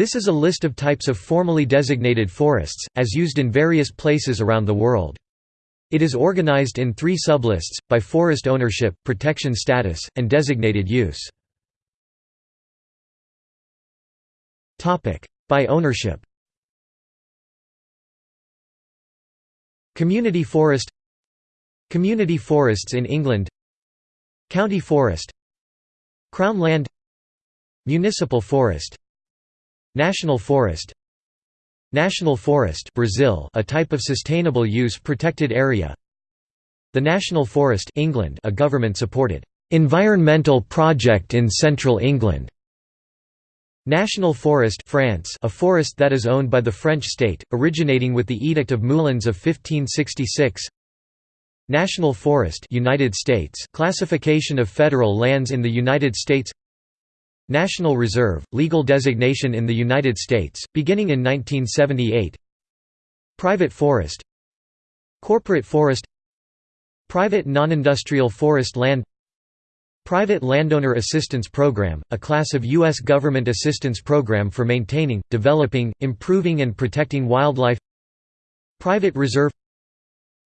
This is a list of types of formally designated forests, as used in various places around the world. It is organized in three sublists, by forest ownership, protection status, and designated use. By ownership. Community forest. Community forests in England. County forest. Crown land. Municipal forest National forest National Forest Brazil a type of sustainable use protected area. The National Forest England a government-supported environmental project in central England. National Forest France a forest that is owned by the French state, originating with the Edict of Moulins of 1566 National Forest United States classification of federal lands in the United States National Reserve, legal designation in the United States, beginning in 1978 Private forest. Corporate forest. Private non-industrial forest land. Private Landowner Assistance Program, a class of U.S. government assistance program for maintaining, developing, improving and protecting wildlife. Private Reserve.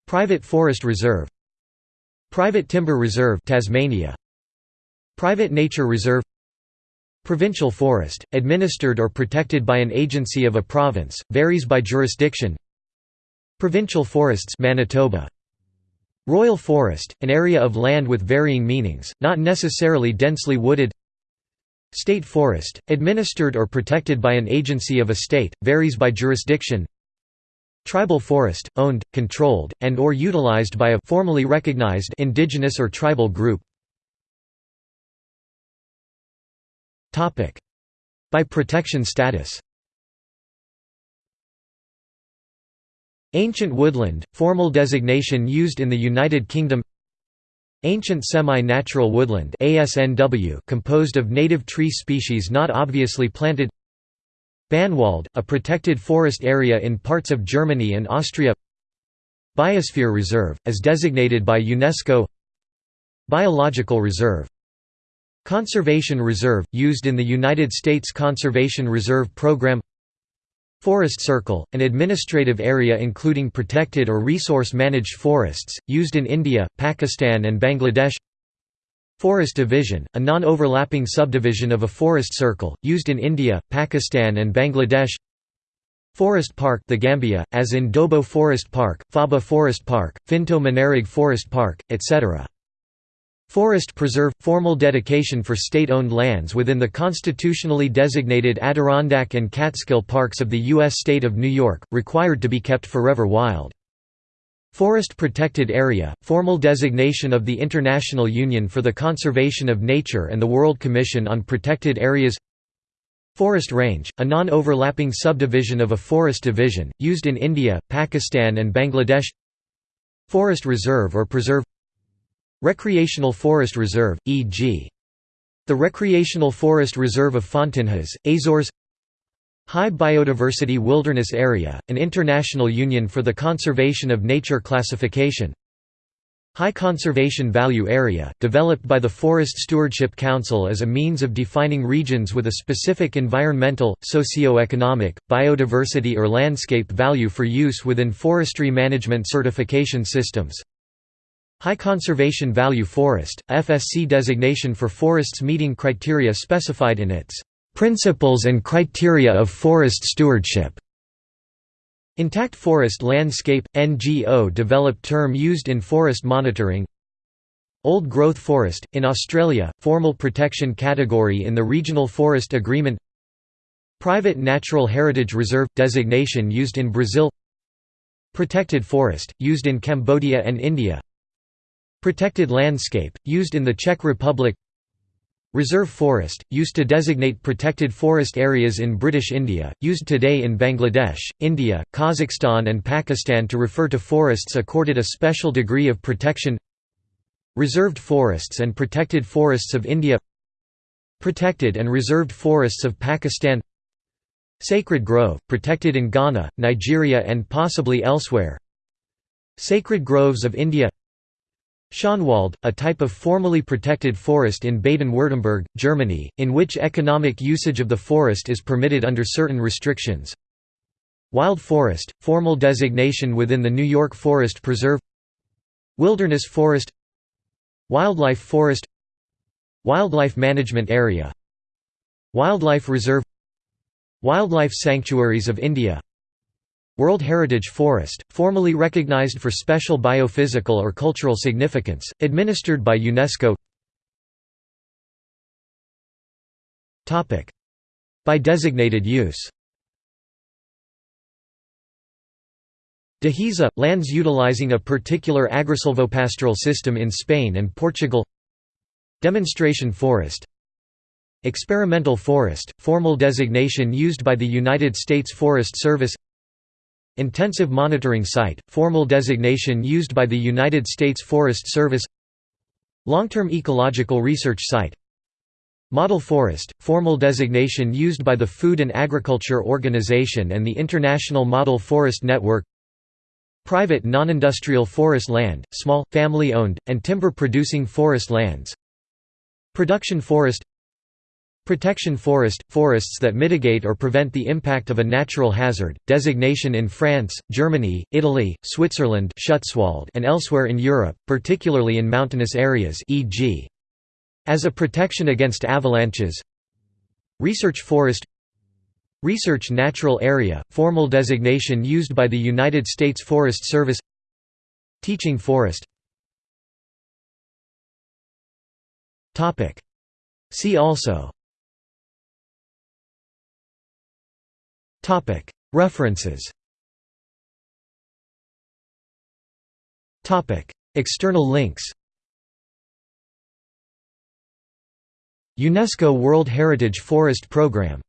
Private Forest Reserve. Private Timber Reserve Tasmania. Private Nature Reserve Provincial forest, administered or protected by an agency of a province, varies by jurisdiction. Provincial forests Manitoba. Royal forest, an area of land with varying meanings, not necessarily densely wooded. State forest, administered or protected by an agency of a state, varies by jurisdiction. Tribal forest, owned, controlled, and or utilized by a formally recognized indigenous or tribal group By protection status. Ancient woodland, formal designation used in the United Kingdom. Ancient semi-natural woodland composed of native tree species not obviously planted. Bannwald, a protected forest area in parts of Germany and Austria. Biosphere Reserve, as designated by UNESCO. Biological Reserve Conservation Reserve, used in the United States Conservation Reserve Program. Forest Circle, an administrative area including protected or resource-managed forests, used in India, Pakistan and Bangladesh. Forest Division, a non-overlapping subdivision of a forest circle, used in India, Pakistan and Bangladesh. Forest Park the Gambia, as in Dobo Forest Park, Faba Forest Park, Finto Manereg Forest Park, etc. Forest Preserve – formal dedication for state-owned lands within the constitutionally designated Adirondack and Catskill parks of the U.S. state of New York, required to be kept forever wild. Forest Protected Area – formal designation of the International Union for the Conservation of Nature and the World Commission on Protected Areas Forest Range, a non-overlapping subdivision of a forest division, used in India, Pakistan and Bangladesh Forest Reserve or Preserve Recreational Forest Reserve, e.g. the Recreational Forest Reserve of Fontanhas, Azores. High Biodiversity Wilderness Area, an international union for the conservation of nature classification. High Conservation Value Area, developed by the Forest Stewardship Council as a means of defining regions with a specific environmental, socio-economic, biodiversity or landscape value for use within forestry management certification systems High Conservation Value Forest, FSC designation for forests meeting criteria specified in its Principles and Criteria of Forest Stewardship. Intact Forest Landscape – NGO developed term used in forest monitoring. Old Growth Forest, in Australia, formal protection category in the Regional Forest Agreement. Private Natural Heritage Reserve – designation used in Brazil. Protected Forest, used in Cambodia and India Protected landscape, used in the Czech Republic. Reserve forest, used to designate protected forest areas in British India, used today in Bangladesh, India, Kazakhstan and Pakistan to refer to forests accorded a special degree of protection. Reserved forests and protected forests of India. Protected and reserved forests of Pakistan. Sacred grove, protected in Ghana, Nigeria and possibly elsewhere. Sacred groves of India Schönwald, a type of formally protected forest in Baden-Württemberg, Germany, in which economic usage of the forest is permitted under certain restrictions. Wild forest, formal designation within the New York Forest Preserve. Wilderness forest. Wildlife forest. Wildlife management area. Wildlife reserve. Wildlife sanctuaries of India World Heritage Forest, formally recognized for special biophysical or cultural significance, administered by UNESCO. By designated use. Dehesa – lands utilizing a particular agrisilvopastoral system in Spain and Portugal. Demonstration forest. Experimental forest – formal designation used by the United States Forest Service Intensive Monitoring Site, formal designation used by the United States Forest Service. Long-term Ecological Research Site. Model Forest, formal designation used by the Food and Agriculture Organization and the International Model Forest Network. Private non-industrial forest land, small, family-owned, and timber-producing forest lands. Production forest Protection forest – forests that mitigate or prevent the impact of a natural hazard, designation in France, Germany, Italy, Switzerland and elsewhere in Europe, particularly in mountainous areas e.g. as a protection against avalanches. Research forest. Research natural area, formal designation used by the United States Forest Service. Teaching forest. See also References. External links. UNESCO World Heritage Forest Programme